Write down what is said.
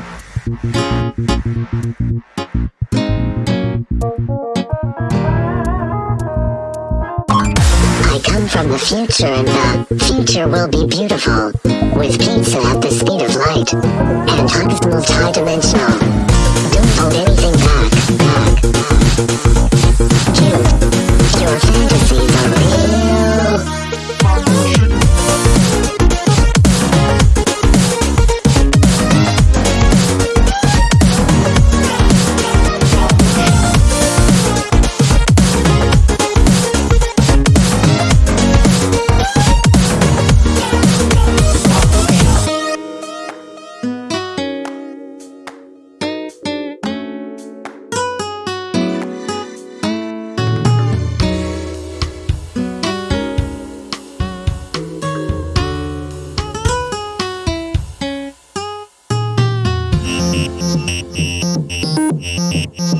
I come from the future and the future will be beautiful. With pizza at the speed of light. And hugs multi-dimensional. Mm-hmm.